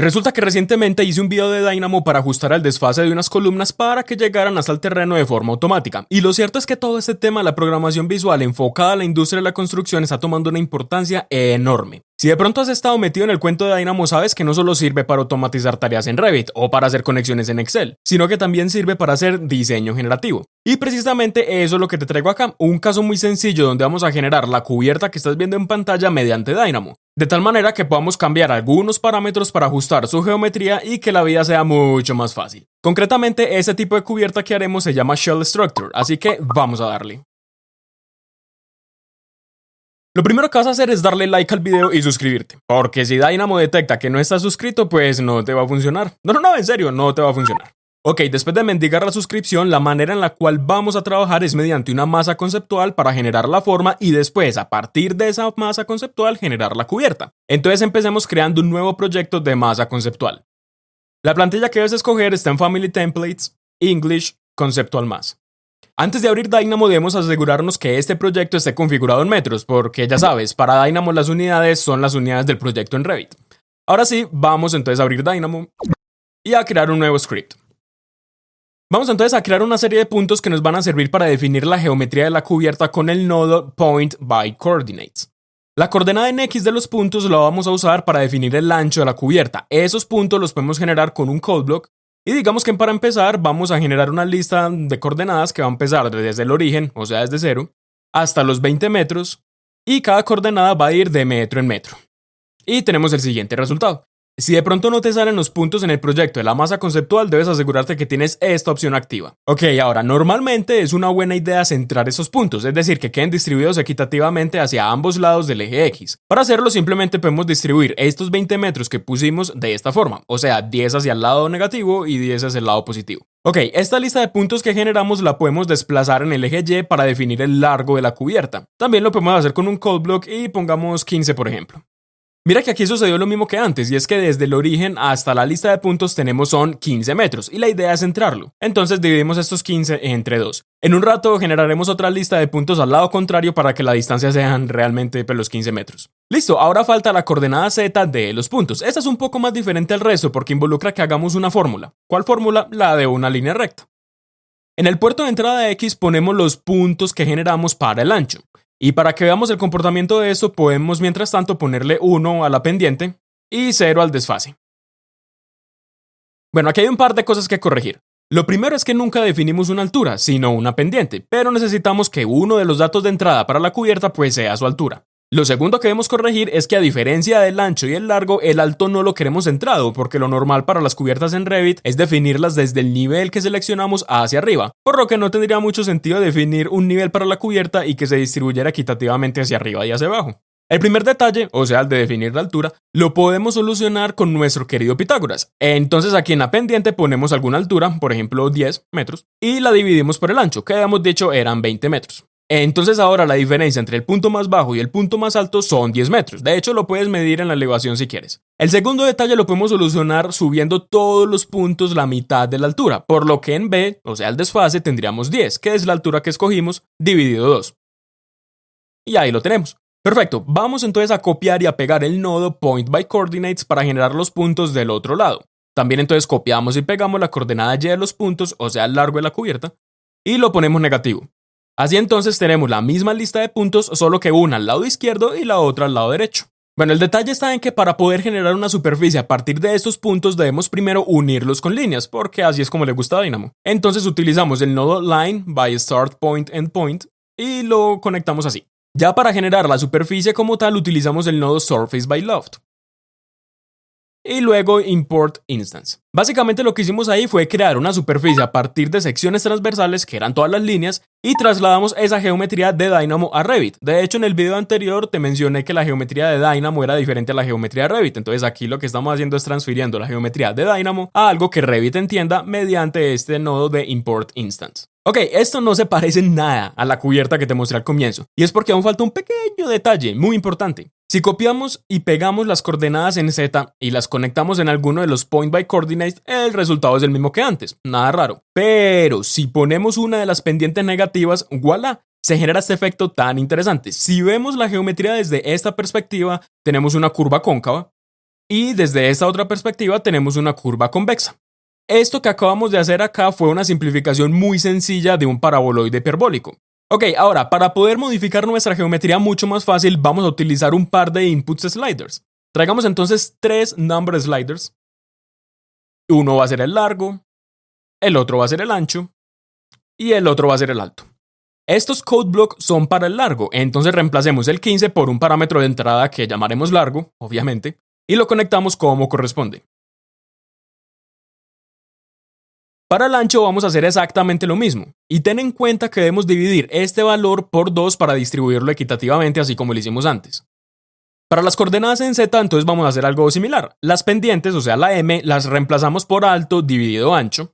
Resulta que recientemente hice un video de Dynamo para ajustar el desfase de unas columnas para que llegaran hasta el terreno de forma automática. Y lo cierto es que todo este tema de la programación visual enfocada a la industria de la construcción está tomando una importancia enorme. Si de pronto has estado metido en el cuento de Dynamo, sabes que no solo sirve para automatizar tareas en Revit o para hacer conexiones en Excel, sino que también sirve para hacer diseño generativo. Y precisamente eso es lo que te traigo acá, un caso muy sencillo donde vamos a generar la cubierta que estás viendo en pantalla mediante Dynamo de tal manera que podamos cambiar algunos parámetros para ajustar su geometría y que la vida sea mucho más fácil. Concretamente, ese tipo de cubierta que haremos se llama Shell Structure, así que vamos a darle. Lo primero que vas a hacer es darle like al video y suscribirte, porque si Dynamo detecta que no estás suscrito, pues no te va a funcionar. No, no, no, en serio, no te va a funcionar. Ok, después de mendigar la suscripción, la manera en la cual vamos a trabajar es mediante una masa conceptual para generar la forma y después, a partir de esa masa conceptual, generar la cubierta. Entonces empecemos creando un nuevo proyecto de masa conceptual. La plantilla que debes escoger está en Family Templates, English, Conceptual Más. Antes de abrir Dynamo debemos asegurarnos que este proyecto esté configurado en metros, porque ya sabes, para Dynamo las unidades son las unidades del proyecto en Revit. Ahora sí, vamos entonces a abrir Dynamo y a crear un nuevo script. Vamos entonces a crear una serie de puntos que nos van a servir para definir la geometría de la cubierta con el nodo Point by Coordinates. La coordenada en X de los puntos la vamos a usar para definir el ancho de la cubierta. Esos puntos los podemos generar con un code block y digamos que para empezar vamos a generar una lista de coordenadas que va a empezar desde el origen, o sea desde cero, hasta los 20 metros y cada coordenada va a ir de metro en metro. Y tenemos el siguiente resultado. Si de pronto no te salen los puntos en el proyecto de la masa conceptual, debes asegurarte que tienes esta opción activa. Ok, ahora, normalmente es una buena idea centrar esos puntos, es decir, que queden distribuidos equitativamente hacia ambos lados del eje X. Para hacerlo, simplemente podemos distribuir estos 20 metros que pusimos de esta forma, o sea, 10 hacia el lado negativo y 10 hacia el lado positivo. Ok, esta lista de puntos que generamos la podemos desplazar en el eje Y para definir el largo de la cubierta. También lo podemos hacer con un code block y pongamos 15 por ejemplo. Mira que aquí sucedió lo mismo que antes, y es que desde el origen hasta la lista de puntos tenemos son 15 metros, y la idea es centrarlo. Entonces dividimos estos 15 entre 2. En un rato generaremos otra lista de puntos al lado contrario para que la distancia sean realmente pues, los 15 metros. Listo, ahora falta la coordenada z de los puntos. Esta es un poco más diferente al resto porque involucra que hagamos una fórmula. ¿Cuál fórmula? La de una línea recta. En el puerto de entrada X ponemos los puntos que generamos para el ancho. Y para que veamos el comportamiento de eso, podemos mientras tanto ponerle 1 a la pendiente y 0 al desfase. Bueno, aquí hay un par de cosas que corregir. Lo primero es que nunca definimos una altura, sino una pendiente, pero necesitamos que uno de los datos de entrada para la cubierta pues sea su altura. Lo segundo que debemos corregir es que a diferencia del ancho y el largo, el alto no lo queremos centrado, porque lo normal para las cubiertas en Revit es definirlas desde el nivel que seleccionamos hacia arriba, por lo que no tendría mucho sentido definir un nivel para la cubierta y que se distribuyera equitativamente hacia arriba y hacia abajo. El primer detalle, o sea, el de definir la altura, lo podemos solucionar con nuestro querido Pitágoras. Entonces aquí en la pendiente ponemos alguna altura, por ejemplo 10 metros, y la dividimos por el ancho, que habíamos dicho eran 20 metros. Entonces ahora la diferencia entre el punto más bajo y el punto más alto son 10 metros. De hecho, lo puedes medir en la elevación si quieres. El segundo detalle lo podemos solucionar subiendo todos los puntos la mitad de la altura, por lo que en B, o sea el desfase, tendríamos 10, que es la altura que escogimos, dividido 2. Y ahí lo tenemos. Perfecto, vamos entonces a copiar y a pegar el nodo point by coordinates para generar los puntos del otro lado. También entonces copiamos y pegamos la coordenada y de los puntos, o sea el largo de la cubierta, y lo ponemos negativo. Así entonces tenemos la misma lista de puntos, solo que una al lado izquierdo y la otra al lado derecho. Bueno, el detalle está en que para poder generar una superficie a partir de estos puntos debemos primero unirlos con líneas, porque así es como le gusta a Dynamo. Entonces utilizamos el nodo line by start point endpoint y lo conectamos así. Ya para generar la superficie como tal utilizamos el nodo surface by loft y luego import instance. Básicamente lo que hicimos ahí fue crear una superficie a partir de secciones transversales que eran todas las líneas y trasladamos esa geometría de Dynamo a Revit. De hecho, en el video anterior te mencioné que la geometría de Dynamo era diferente a la geometría de Revit. Entonces aquí lo que estamos haciendo es transfiriendo la geometría de Dynamo a algo que Revit entienda mediante este nodo de import instance. Ok, esto no se parece nada a la cubierta que te mostré al comienzo, y es porque aún falta un pequeño detalle muy importante. Si copiamos y pegamos las coordenadas en Z y las conectamos en alguno de los point by coordinates, el resultado es el mismo que antes, nada raro. Pero si ponemos una de las pendientes negativas, voilà, se genera este efecto tan interesante. Si vemos la geometría desde esta perspectiva, tenemos una curva cóncava Y desde esta otra perspectiva tenemos una curva convexa. Esto que acabamos de hacer acá fue una simplificación muy sencilla de un paraboloide hiperbólico. Ok, ahora, para poder modificar nuestra geometría mucho más fácil, vamos a utilizar un par de inputs sliders. Traigamos entonces tres number sliders. Uno va a ser el largo, el otro va a ser el ancho y el otro va a ser el alto. Estos code blocks son para el largo, entonces reemplacemos el 15 por un parámetro de entrada que llamaremos largo, obviamente, y lo conectamos como corresponde. Para el ancho vamos a hacer exactamente lo mismo, y ten en cuenta que debemos dividir este valor por 2 para distribuirlo equitativamente así como lo hicimos antes. Para las coordenadas en z entonces vamos a hacer algo similar. Las pendientes, o sea la m, las reemplazamos por alto dividido ancho,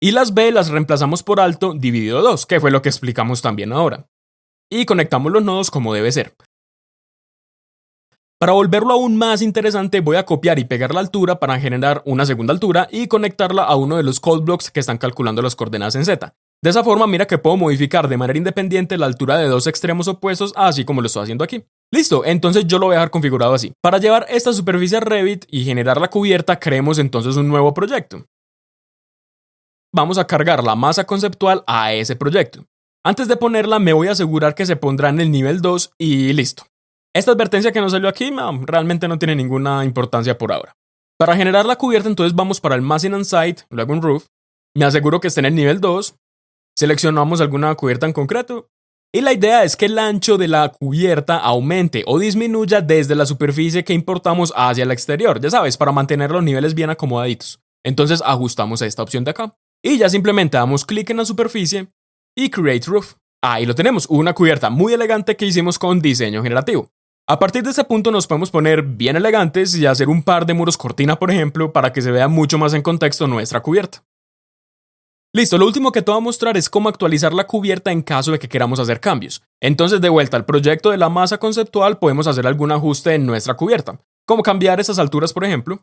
y las b las reemplazamos por alto dividido 2, que fue lo que explicamos también ahora. Y conectamos los nodos como debe ser. Para volverlo aún más interesante, voy a copiar y pegar la altura para generar una segunda altura y conectarla a uno de los code blocks que están calculando las coordenadas en Z. De esa forma, mira que puedo modificar de manera independiente la altura de dos extremos opuestos, así como lo estoy haciendo aquí. Listo, entonces yo lo voy a dejar configurado así. Para llevar esta superficie a Revit y generar la cubierta, creemos entonces un nuevo proyecto. Vamos a cargar la masa conceptual a ese proyecto. Antes de ponerla, me voy a asegurar que se pondrá en el nivel 2 y listo. Esta advertencia que nos salió aquí realmente no tiene ninguna importancia por ahora. Para generar la cubierta entonces vamos para el Massing and Site, luego un Roof, me aseguro que esté en el nivel 2, seleccionamos alguna cubierta en concreto y la idea es que el ancho de la cubierta aumente o disminuya desde la superficie que importamos hacia el exterior, ya sabes, para mantener los niveles bien acomodaditos. Entonces ajustamos a esta opción de acá y ya simplemente damos clic en la superficie y Create Roof. Ahí lo tenemos, una cubierta muy elegante que hicimos con diseño generativo. A partir de ese punto nos podemos poner bien elegantes y hacer un par de muros cortina, por ejemplo, para que se vea mucho más en contexto nuestra cubierta. Listo, lo último que te voy a mostrar es cómo actualizar la cubierta en caso de que queramos hacer cambios. Entonces, de vuelta al proyecto de la masa conceptual, podemos hacer algún ajuste en nuestra cubierta, como cambiar esas alturas, por ejemplo.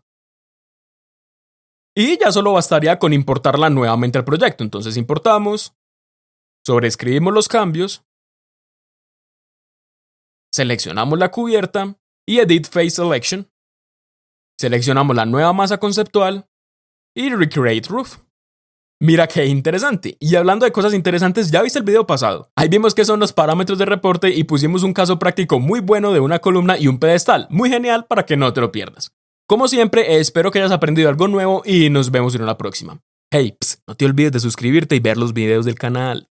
Y ya solo bastaría con importarla nuevamente al proyecto. Entonces importamos, sobreescribimos los cambios seleccionamos la cubierta y Edit Face Selection. Seleccionamos la nueva masa conceptual y Recreate Roof. Mira qué interesante. Y hablando de cosas interesantes, ya viste el video pasado. Ahí vimos que son los parámetros de reporte y pusimos un caso práctico muy bueno de una columna y un pedestal. Muy genial para que no te lo pierdas. Como siempre, espero que hayas aprendido algo nuevo y nos vemos en una próxima. Hey, no te olvides de suscribirte y ver los videos del canal.